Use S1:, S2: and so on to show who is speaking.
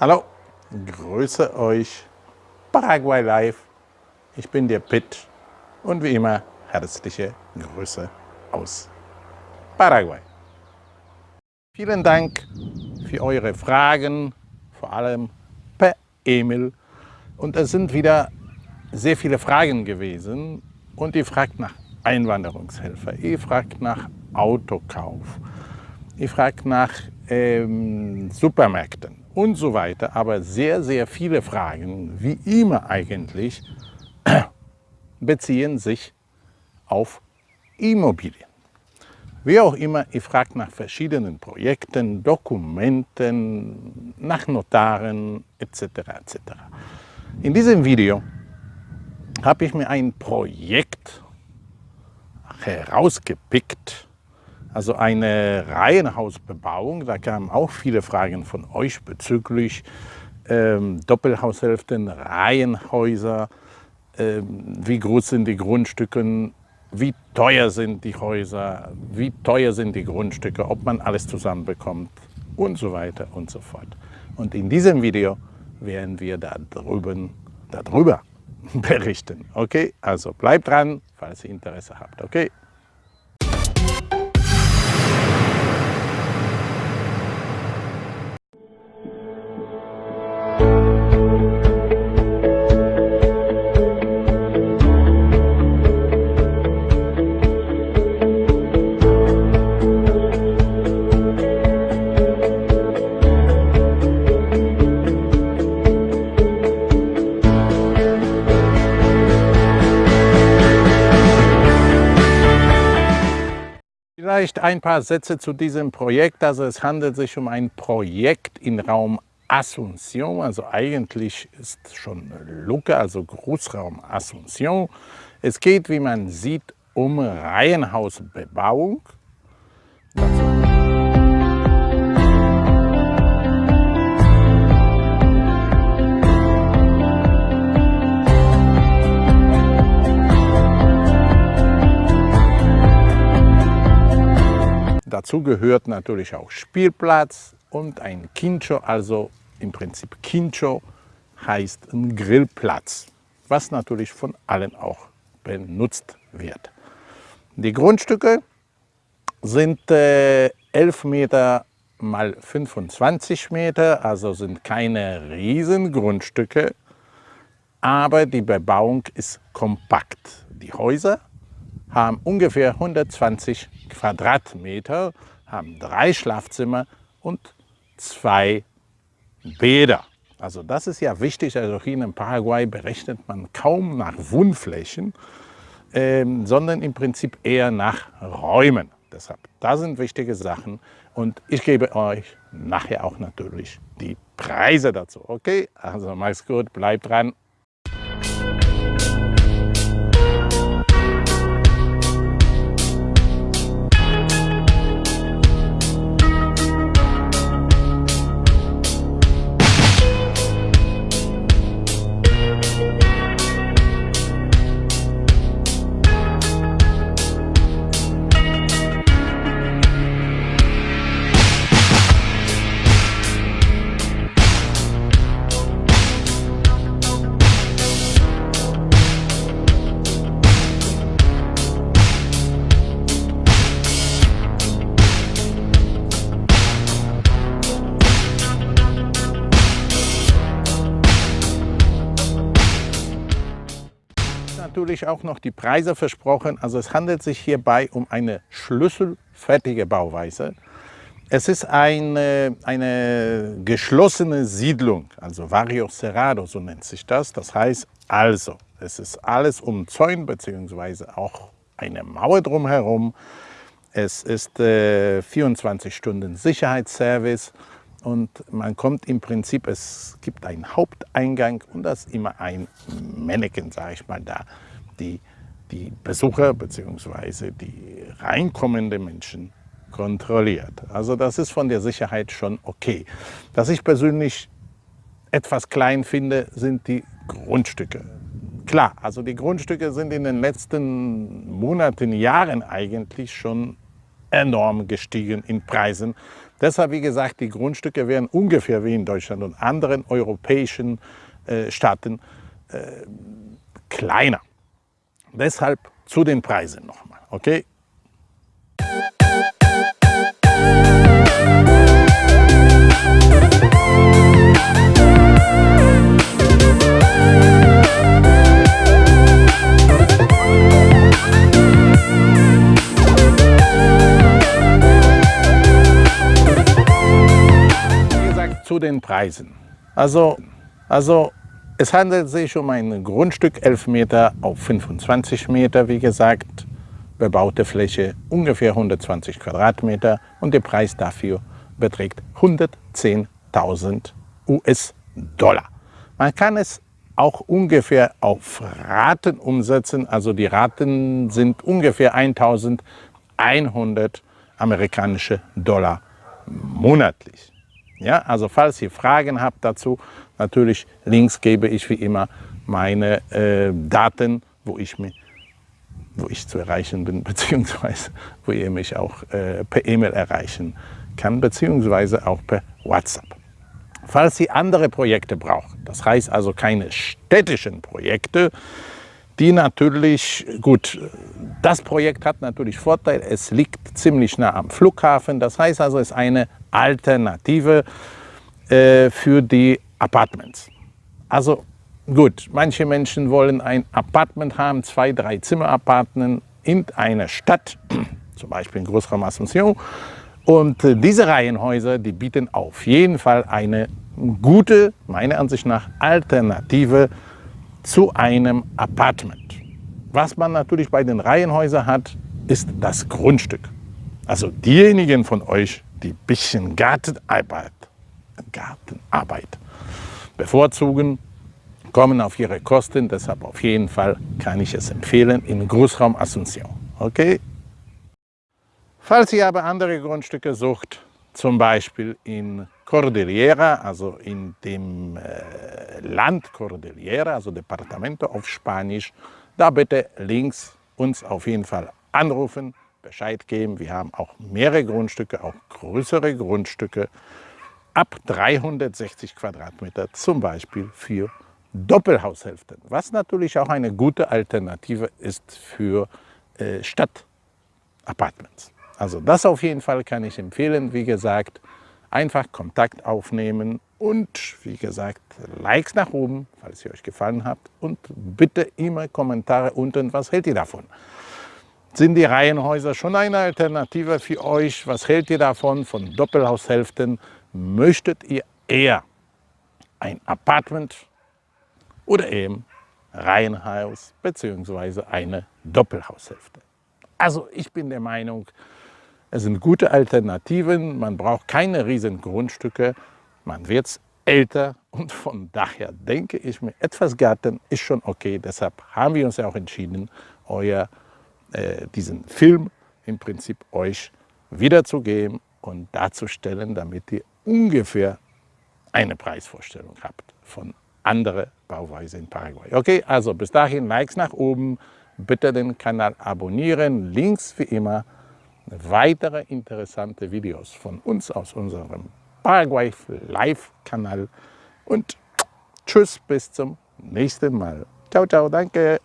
S1: Hallo, grüße euch, Paraguay Live. Ich bin der Pitt und wie immer herzliche Grüße aus Paraguay. Vielen Dank für eure Fragen, vor allem per E-Mail. Und es sind wieder sehr viele Fragen gewesen und ihr fragt nach Einwanderungshilfe, ihr fragt nach Autokauf, ihr fragt nach ähm, Supermärkten und so weiter. Aber sehr, sehr viele Fragen, wie immer eigentlich, beziehen sich auf Immobilien. Wie auch immer, ihr fragt nach verschiedenen Projekten, Dokumenten, nach Notaren etc. etc. In diesem Video habe ich mir ein Projekt herausgepickt, also eine Reihenhausbebauung. Da kamen auch viele Fragen von euch bezüglich ähm, Doppelhaushälften, Reihenhäuser, ähm, wie groß sind die Grundstücke, wie teuer sind die Häuser, wie teuer sind die Grundstücke, ob man alles zusammenbekommt und so weiter und so fort. Und in diesem Video werden wir da drüben, darüber berichten. Okay, also bleibt dran, falls ihr Interesse habt. Okay. Vielleicht ein paar Sätze zu diesem Projekt. Also es handelt sich um ein Projekt in Raum Asunción, also eigentlich ist schon Lucke, also Großraum Asunción. Es geht, wie man sieht, um Reihenhausbebauung. Dazu Dazu gehört natürlich auch Spielplatz und ein Quincho, also im Prinzip Quincho heißt ein Grillplatz, was natürlich von allen auch benutzt wird. Die Grundstücke sind äh, 11 Meter mal 25 Meter, also sind keine riesen Grundstücke, aber die Bebauung ist kompakt. Die Häuser haben ungefähr 120 Quadratmeter, haben drei Schlafzimmer und zwei Bäder. Also das ist ja wichtig, also hier in Paraguay berechnet man kaum nach Wohnflächen, ähm, sondern im Prinzip eher nach Räumen. Deshalb, das sind wichtige Sachen und ich gebe euch nachher auch natürlich die Preise dazu. Okay, also mach's gut, bleibt dran. Natürlich auch noch die Preise versprochen. Also es handelt sich hierbei um eine schlüsselfertige Bauweise. Es ist eine, eine geschlossene Siedlung, also Barrio Cerrado, so nennt sich das. Das heißt also, es ist alles umzäunt, beziehungsweise auch eine Mauer drumherum. Es ist äh, 24 Stunden Sicherheitsservice und man kommt im Prinzip, es gibt einen Haupteingang und da ist immer ein Mannequin, sage ich mal, da, die die Besucher bzw. die reinkommenden Menschen kontrolliert. Also das ist von der Sicherheit schon okay. Was ich persönlich etwas klein finde, sind die Grundstücke. Klar, also die Grundstücke sind in den letzten Monaten, Jahren eigentlich schon enorm gestiegen in Preisen. Deshalb, wie gesagt, die Grundstücke werden ungefähr wie in Deutschland und anderen europäischen äh, Staaten äh, kleiner. Deshalb zu den Preisen nochmal, okay? zu den Preisen. Also, also es handelt sich um ein Grundstück 11 Meter auf 25 Meter, wie gesagt, bebaute Fläche ungefähr 120 Quadratmeter und der Preis dafür beträgt 110.000 US-Dollar. Man kann es auch ungefähr auf Raten umsetzen, also die Raten sind ungefähr 1.100 amerikanische Dollar monatlich. Ja, also falls ihr Fragen habt dazu, natürlich links gebe ich wie immer meine äh, Daten, wo ich, mich, wo ich zu erreichen bin, beziehungsweise wo ihr mich auch äh, per E-Mail erreichen kann, beziehungsweise auch per WhatsApp. Falls ihr andere Projekte braucht, das heißt also keine städtischen Projekte, die natürlich, gut, das Projekt hat natürlich Vorteil, es liegt ziemlich nah am Flughafen, das heißt also, es ist eine Alternative äh, für die Apartments. Also gut, manche Menschen wollen ein Apartment haben, zwei, drei Zimmer-Apartment in einer Stadt, zum Beispiel in Großraum Asunción. Und äh, diese Reihenhäuser, die bieten auf jeden Fall eine gute, meiner Ansicht nach, Alternative zu einem Apartment. Was man natürlich bei den Reihenhäusern hat, ist das Grundstück. Also diejenigen von euch, die ein bisschen Gartenarbeit, Gartenarbeit bevorzugen, kommen auf ihre Kosten. Deshalb auf jeden Fall kann ich es empfehlen in Großraum Asunción. Okay? Falls ihr aber andere Grundstücke sucht, zum Beispiel in Cordillera, also in dem äh, Land Cordillera, also Departamento auf Spanisch, da bitte links uns auf jeden Fall anrufen Bescheid geben. Wir haben auch mehrere Grundstücke, auch größere Grundstücke ab 360 Quadratmeter, zum Beispiel für Doppelhaushälften, was natürlich auch eine gute Alternative ist für äh, Stadtapartments. Also das auf jeden Fall kann ich empfehlen. Wie gesagt, einfach Kontakt aufnehmen und wie gesagt, Likes nach oben, falls ihr euch gefallen habt und bitte immer Kommentare unten, was hält ihr davon? Sind die Reihenhäuser schon eine Alternative für euch? Was hält ihr davon von Doppelhaushälften? Möchtet ihr eher ein Apartment oder eben Reihenhaus bzw. eine Doppelhaushälfte? Also ich bin der Meinung, es sind gute Alternativen. Man braucht keine riesen Grundstücke. Man wird älter und von daher denke ich mir, etwas Garten ist schon okay. Deshalb haben wir uns ja auch entschieden, euer äh, diesen Film im Prinzip euch wiederzugeben und darzustellen, damit ihr ungefähr eine Preisvorstellung habt von anderen Bauweise in Paraguay. Okay, also bis dahin Likes nach oben, bitte den Kanal abonnieren, Links wie immer, weitere interessante Videos von uns aus unserem Paraguay Live-Kanal und tschüss bis zum nächsten Mal. Ciao, ciao, danke.